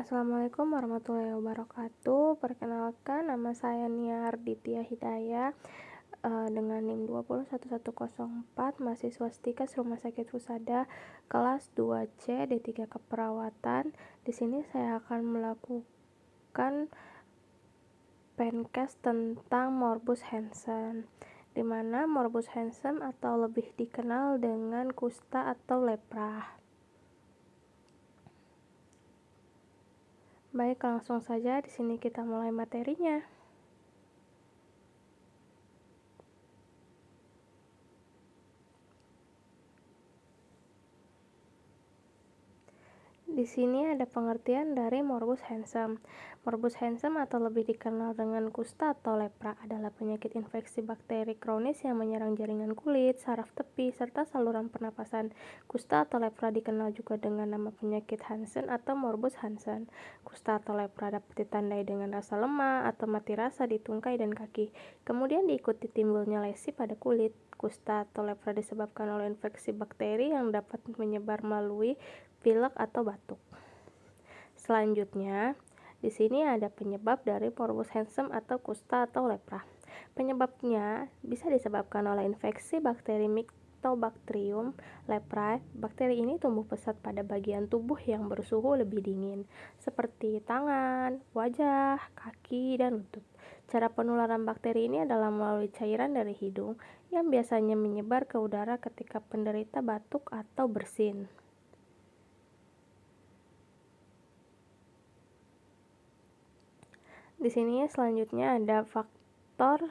Assalamualaikum warahmatullahi wabarakatuh. Perkenalkan, nama saya Nia Arditya Hidayah uh, dengan NIM 21104, mahasiswa Stikas Rumah Sakit Husada, kelas 2C D3 Keperawatan. Di sini saya akan melakukan pencast tentang Morbus Hansen di mana Morbus Hansen atau lebih dikenal dengan kusta atau lepra. Baik, langsung saja di sini kita mulai materinya. Di sini ada pengertian dari morbus handsome. Morbus handsome atau lebih dikenal dengan kusta atau lepra adalah penyakit infeksi bakteri kronis yang menyerang jaringan kulit, saraf tepi, serta saluran pernapasan. Kusta atau lepra dikenal juga dengan nama penyakit Hansen atau morbus Hansen. Kusta atau lepra dapat ditandai dengan rasa lemah atau mati rasa di tungkai dan kaki. Kemudian diikuti timbulnya lesi pada kulit. Kusta atau lepra disebabkan oleh infeksi bakteri yang dapat menyebar melalui pilek atau batuk. Selanjutnya, di sini ada penyebab dari morbus Hansen atau kusta atau lepra. Penyebabnya bisa disebabkan oleh infeksi bakteri Mycobacterium leprae. Bakteri ini tumbuh pesat pada bagian tubuh yang bersuhu lebih dingin, seperti tangan, wajah, kaki, dan lutut. Cara penularan bakteri ini adalah melalui cairan dari hidung yang biasanya menyebar ke udara ketika penderita batuk atau bersin. Di sini selanjutnya ada faktor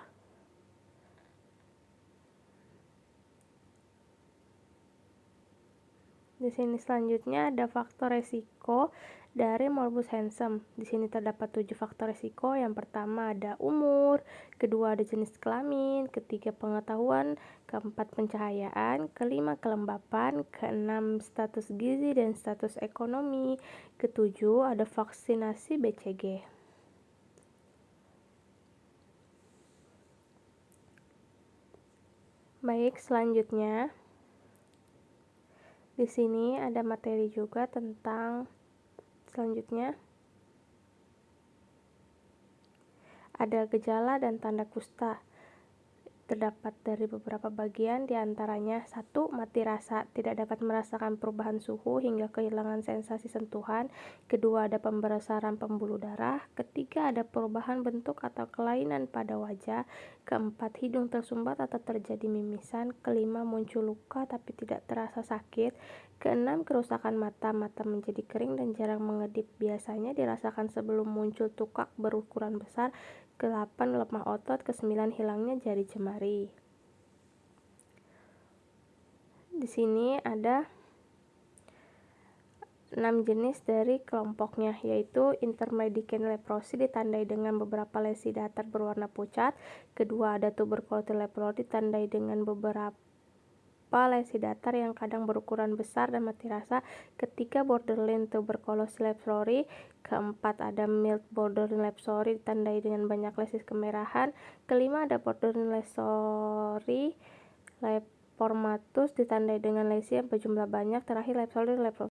Di sini selanjutnya ada faktor resiko dari morbus Hansen. Di sini terdapat tujuh faktor resiko. Yang pertama ada umur, kedua ada jenis kelamin, ketiga pengetahuan, keempat pencahayaan, kelima kelembapan, keenam status gizi dan status ekonomi, ketujuh ada vaksinasi BCG. Baik, selanjutnya di sini ada materi juga tentang selanjutnya. Ada gejala dan tanda kusta terdapat dari beberapa bagian di antaranya satu mati rasa tidak dapat merasakan perubahan suhu hingga kehilangan sensasi sentuhan kedua ada pembesaran pembuluh darah ketiga ada perubahan bentuk atau kelainan pada wajah keempat hidung tersumbat atau terjadi mimisan kelima muncul luka tapi tidak terasa sakit keenam kerusakan mata mata menjadi kering dan jarang mengedip biasanya dirasakan sebelum muncul tukak berukuran besar ke-8 lemah otot, ke-9 hilangnya jari jemari. Di sini ada 6 jenis dari kelompoknya yaitu intermediate leprosi ditandai dengan beberapa lesi datar berwarna pucat, kedua ada tuberculosis leprosi ditandai dengan beberapa lesi datar yang kadang berukuran besar dan mati rasa. Ketiga, borderline tuberculosis leprosy. Keempat, ada mild borderline leprosy ditandai dengan banyak lesis kemerahan. Kelima, ada borderline leprosy lepormatus ditandai dengan lesi yang berjumlah banyak. Terakhir, leprosy leprosy